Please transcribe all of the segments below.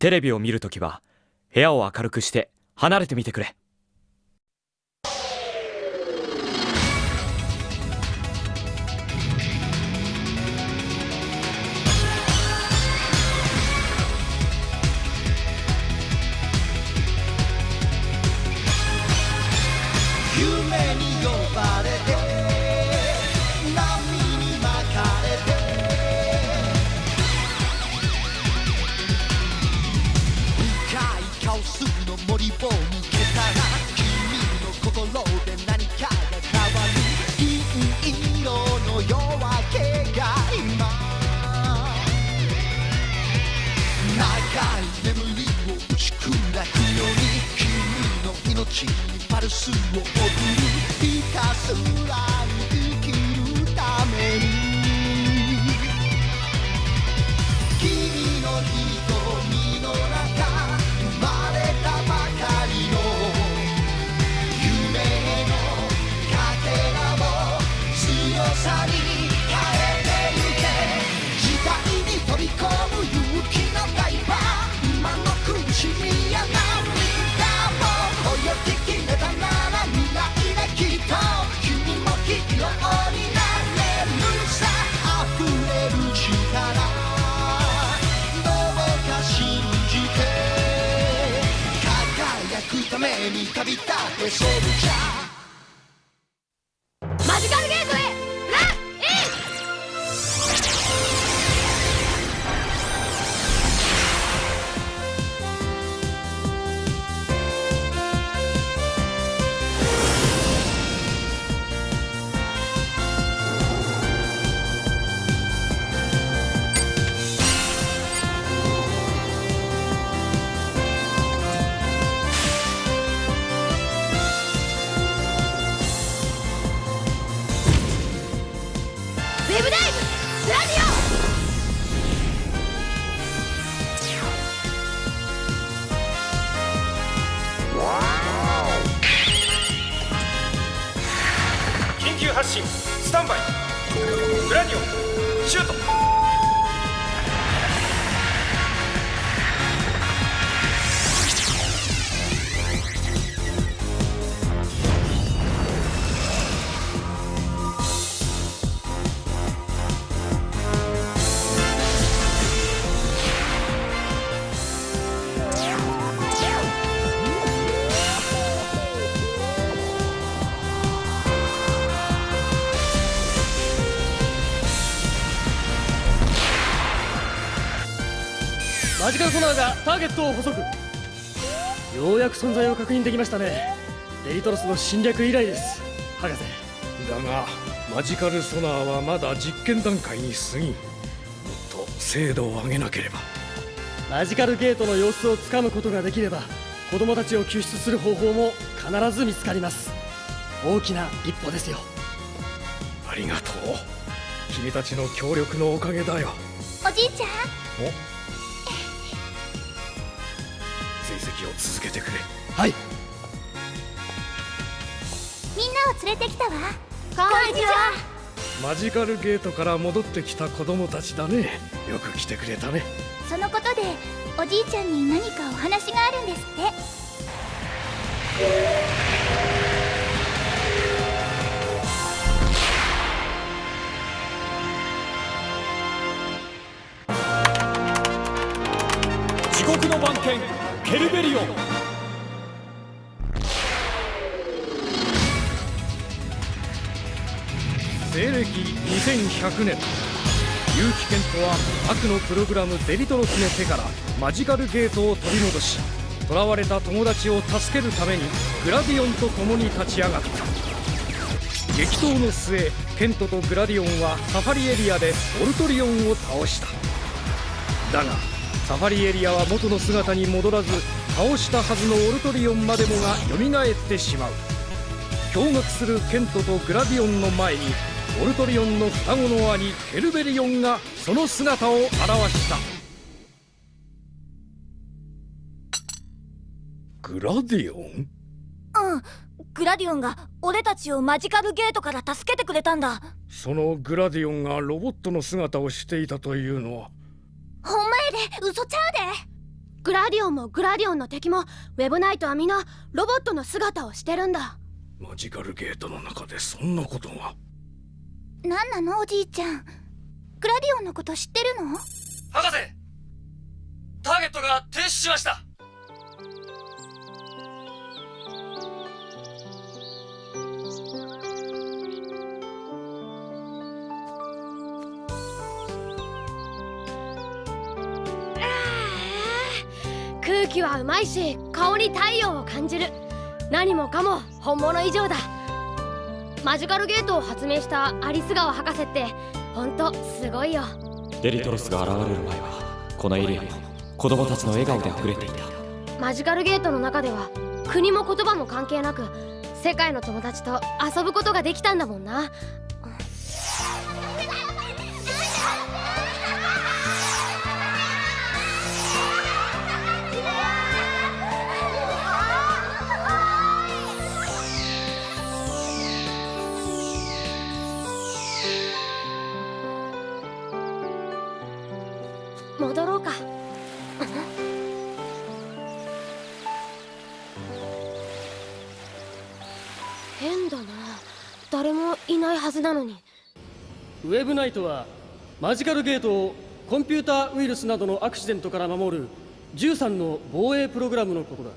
テレビを見るときは部屋を明るくして離れてみてくれ。森を抜けたら君の心で何かが変わる。銀色の夜明けが今。長い眠りを打ち砕くように君の命にパルスを送る。ひたすら。くために旅立てシェルチャースタンバイ。グラニオンシュート。ーがターゲットを捕捉ようやく存在を確認できましたね。デリトロスの侵略以来です。博士。だがマジカルソナーはまだ実験段階に過ぎんもっと精度を上げなければ。マジカルゲートの様子をつかむことができれば子供たちを救出する方法も必ず見つかります。大きな一歩ですよ。ありがとう。君たちの協力のおかげだよ。おじいちゃん追跡を続けてくれ。はい。みんなを連れてきたわ。こんにちは。マジカルゲートから戻ってきた子供たちだね。よく来てくれたね。そのことでおじいちゃんに何かお話があるんですってルベリオ西暦2100年。結城健人は悪のプログラムデリトロスの手からマジカルゲートを取り戻し囚われた友達を助けるためにグラディオンと共に立ち上がった。激闘の末ケントとグラディオンはサファリエリアでオルトリオンを倒した。だがサファリエリアは元の姿に戻らず倒したはずのオルトリオンまでもが蘇ってしまう。驚愕するケントとグラディオンの前にオルトリオンの双子の兄ケルベリオンがその姿を現した。グラディオン？うん。グラディオンが俺たちをマジカルゲートから助けてくれたんだ。そのグラディオンがロボットの姿をしていたというのはほんまやで。嘘ちゃうで。グラディオンもグラディオンの敵もウェブナイトは皆ロボットの姿をしてるんだ。マジカルゲートの中でそんなことが。なんなのおじいちゃん。グラディオンのこと知ってるの？博士ターゲットが停止しました空気はうまいし顔に太陽を感じる。何もかも本物以上だ。マジカルゲートを発明したアリス川博士ってほんとすごいよ。デリトロスが現れる前はこのエリアも子供たちの笑顔で溢れていた。マジカルゲートの中では国も言葉も関係なく世界の友達と遊ぶことができたんだもんな戻ろうか。変だな。誰もいないはずなのに。ウェブナイトはマジカルゲートをコンピューターウイルスなどのアクシデントから守る13の防衛プログラムのことだ。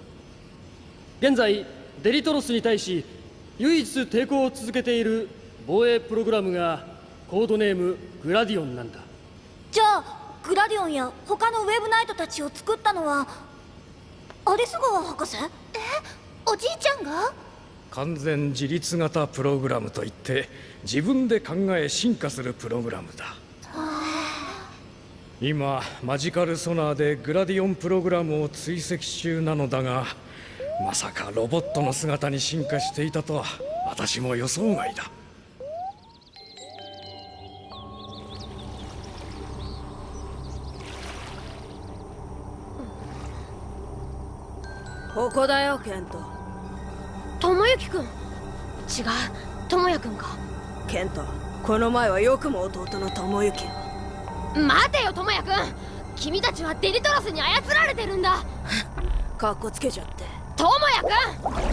現在デリトロスに対し唯一抵抗を続けている防衛プログラムがコードネームグラディオンなんだ。グラディオンや他のウェブナイトたちを作ったのはアリス川博士？え？おじいちゃんが？完全自立型プログラムといって自分で考え進化するプログラムだ。今マジカルソナーでグラディオンプログラムを追跡中なのだがまさかロボットの姿に進化していたとは私も予想外だここだよケント。智之くん違う。智也くんか。ケントこの前はよくも弟の智之。を待てよ智也くん君たちはデリトロスに操られてるんだ。かっこつけちゃって。智也くん大変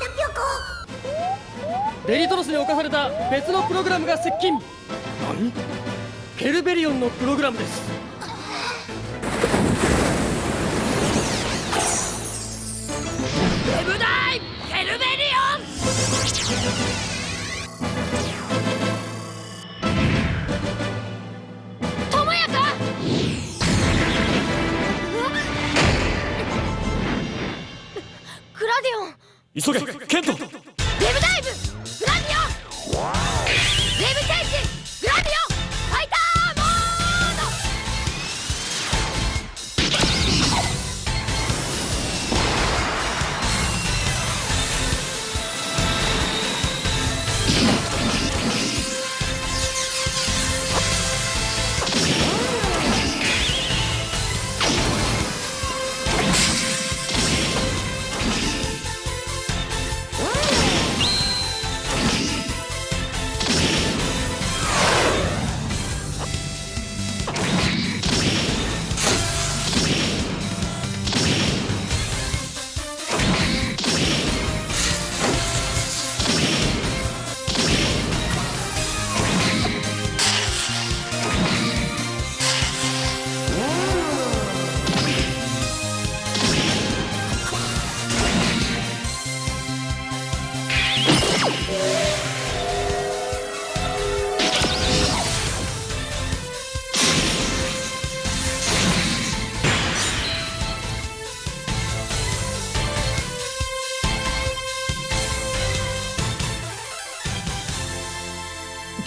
だピョコデリトロスに侵された別のプログラムが接近。何？ケルベリオンのプログラムですウェブダイヘルベリオン！智也くん！クラディオン！急げケント！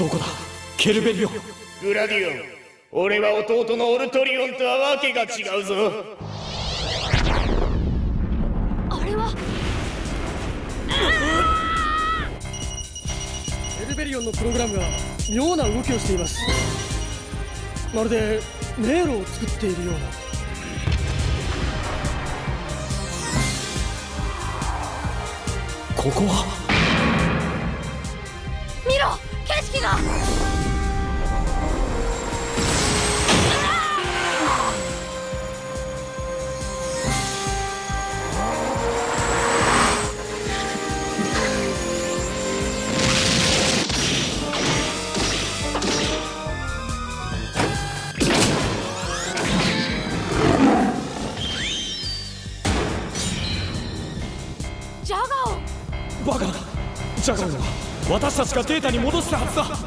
どこだ。ケルベリオ。ングラディオン。俺は弟のオルトリオンとはわけが違うぞ。あれは？ケルベリオンのプログラムが妙な動きをしています。まるで迷路を作っているような。ここは？見がデータに戻したはずだ。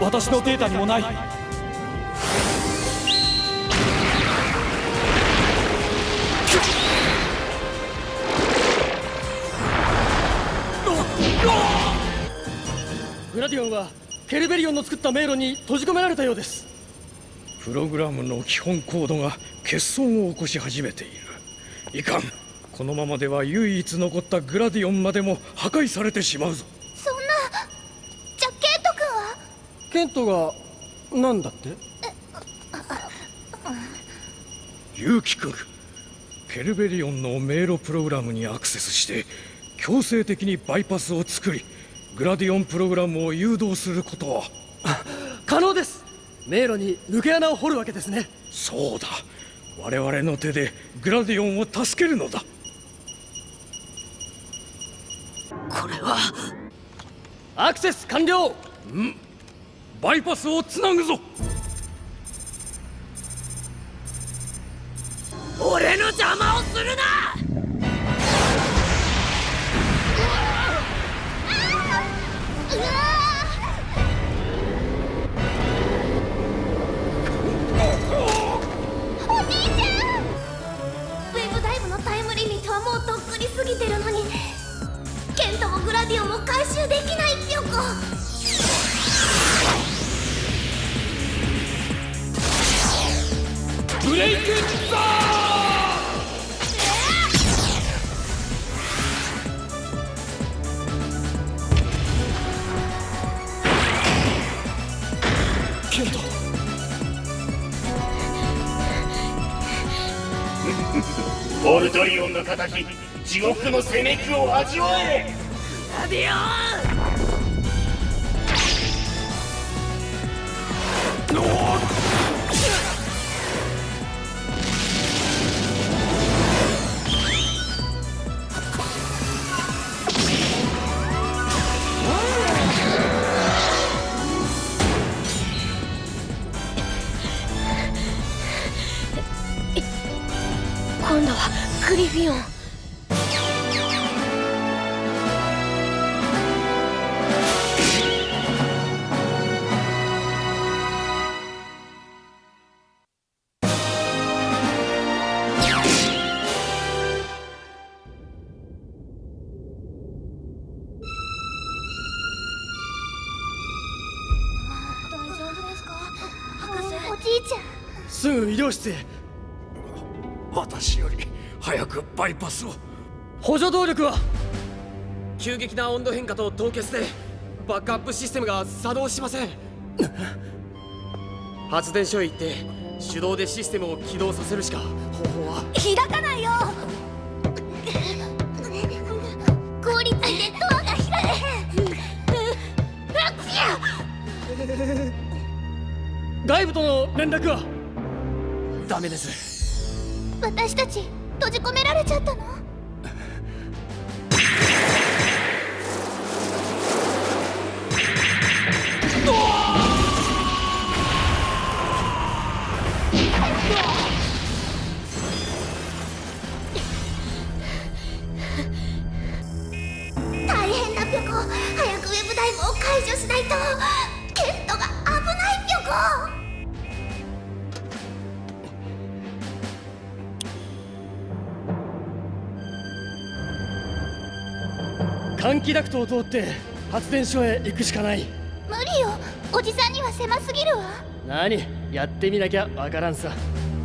私のデータにもない。グラディオンはケルベリオンの作った迷路に閉じ込められたようです。プログラムの基本コードが欠損を起こし始めている。いかん。このままでは唯一残ったグラディオンまでも破壊されてしまうぞ。ケントが何だって？ユウキ君ケルベリオンの迷路プログラムにアクセスして強制的にバイパスを作りグラディオンプログラムを誘導すること。は可能です。迷路に抜け穴を掘るわけですね。そうだ。我々の手でグラディオンを助けるのだ。これはアクセス完了バイパスをつなぐぞ。俺の邪魔をするな！うわおじいちゃん！ウェブダイブのタイムリミットはもうとっくに過ぎてるのにケントもグラディオンも回収できないってよブレイクザーケントオルトリオンの敵地獄の攻めくを味わえラディオン今度はグリフィオン。大丈夫ですか？博士。おじいちゃん。すぐ医療室へバイパスを。補助動力は急激な温度変化と凍結でバックアップシステムが作動しません。発電所へ行って手動でシステムを起動させるしか方法は。開かないよ。凍りついてドアが開けへん。外部との連絡はダメです私たち閉じ込められちゃったの？気ダクトを通って発電所へ行くしかない。無理よ。おじさんには狭すぎるわ。何？やってみなきゃわからんさ。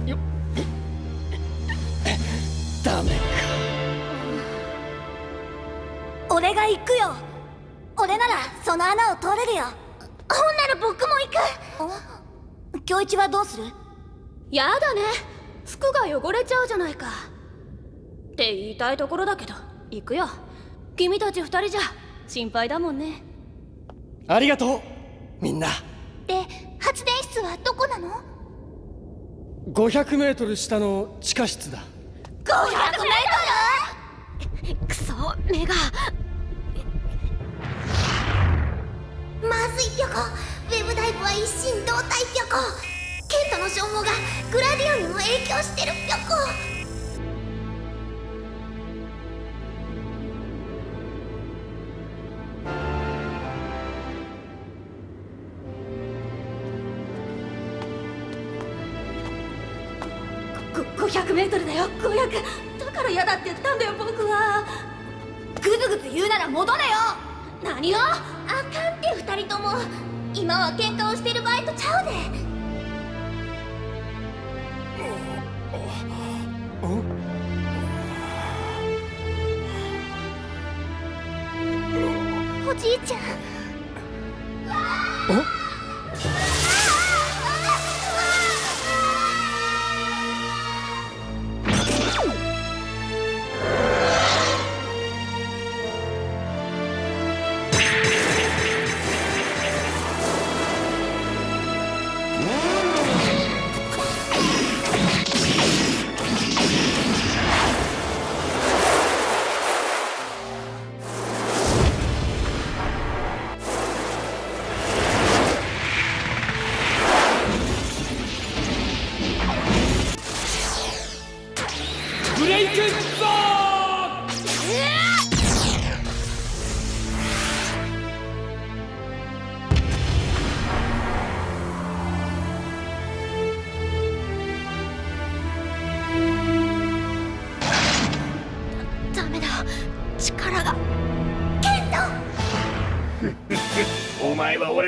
よっ。ダメか。俺が行くよ。俺ならその穴を通れるよ。ほんなら僕も行く。京一はどうする？やだね。服が汚れちゃうじゃないか。って言いたいところだけど行くよ君たち二人じゃ心配だもんね。ありがとうみんな。で発電室はどこなの？500メートル下の地下室だ。500メくそ目が。まずいぴょこ。ウェブダイブは一心同体ぴょこ。ケントの消耗がグラディオンにも影響してるぴょこメートルだよ500だから嫌だって言ったんだよ僕はグズグズ言うなら戻れよ何をあかんって二人とも今は喧嘩をしてる場合とちゃうでおじいちゃん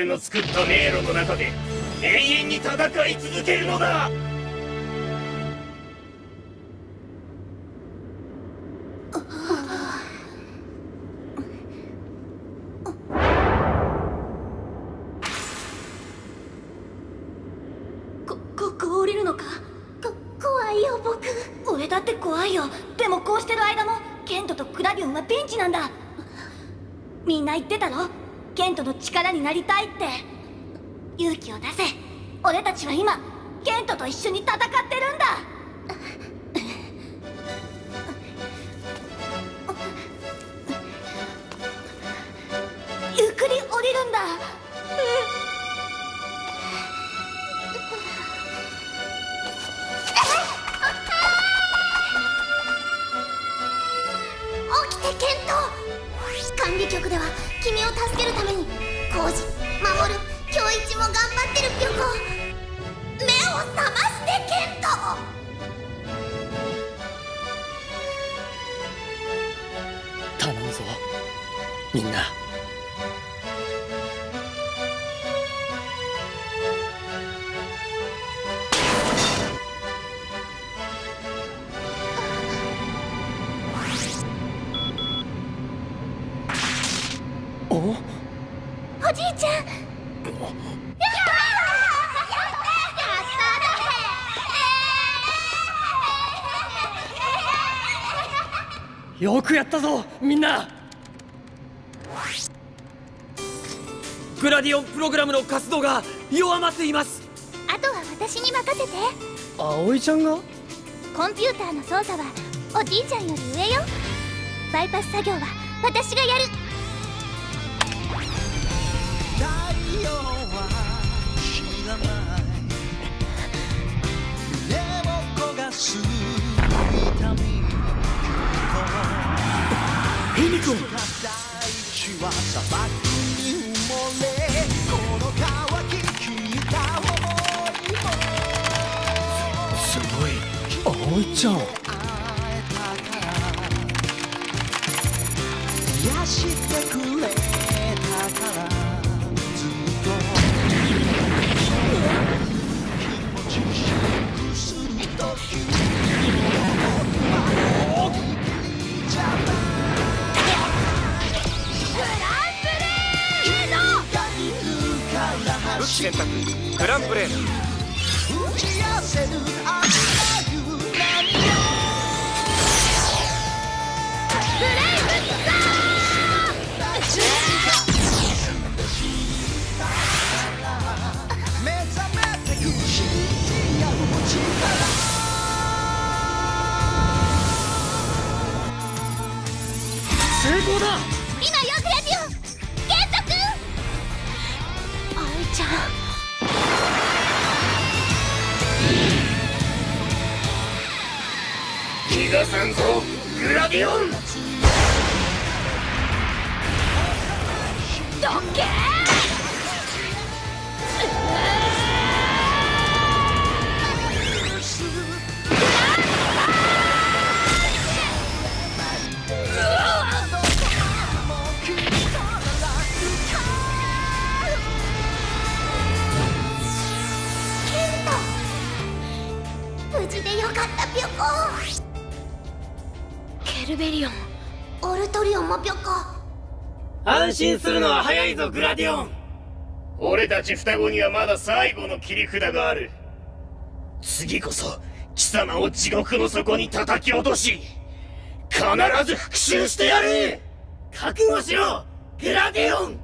の作った迷路の中で永遠に戦い続けるのだ。力になりたいって。勇気を出せ。俺たちは今ケントと一緒に戦ってるんだ。ゆっくり降りるんだ。起きてケント。管理局では君を助けるために浩二守る京一も頑張ってるピョコ。目を覚ましてケント頼むぞ。みんな。くやったぞみんな。グラディオンプログラムの活動が弱まっています。あとは私に任せて。葵ちゃんが？コンピューターの操作はおじいちゃんより上よ。バイパス作業は私がやるヘミコン大地は砂漠に埋もれこの乾ききった想いもすごい。葵ちゃん選択グランプレー逃さんぞグラディオン。どっけ信するのは早いぞグラディオン。俺たち双子にはまだ最後の切り札がある。次こそ貴様を地獄の底に叩き落とし必ず復讐してやる。覚悟しろグラディオン。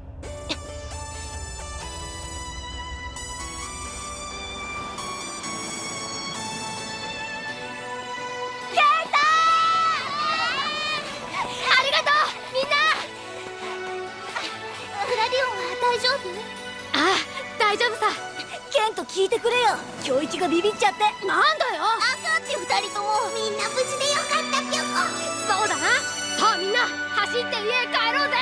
夫ああ大丈夫さ。ケント聞いてくれよ。今日一がビビっちゃって。なんだよ。赤ち二人とも。みんな無事でよかったピョコそうだな。さあみんな走って家へ帰ろうぜ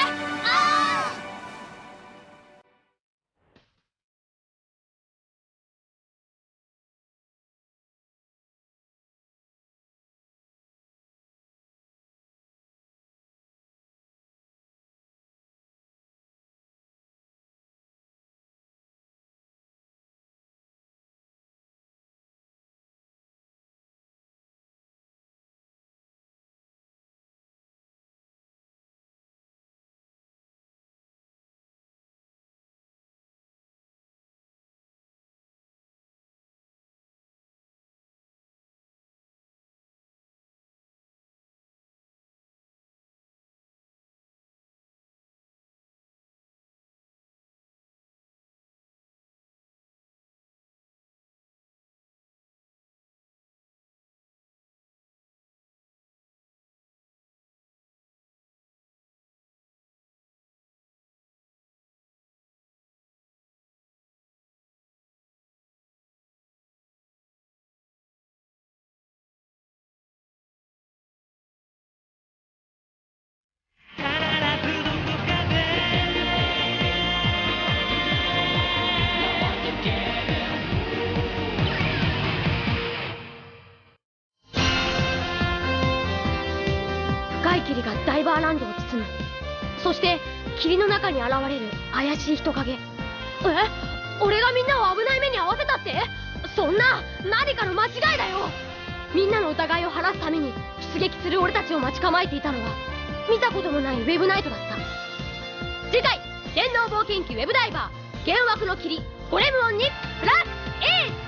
ランドを包むそして霧の中に現れる怪しい人影。え？俺がみんなを危ない目に遭わせたって？そんな何かの間違いだよ！みんなの疑いを晴らすために出撃する俺たちを待ち構えていたのは見たこともないウェブナイトだった。次回電脳冒険記ウェブダイバー幻惑の霧ゴレムオンにプラス A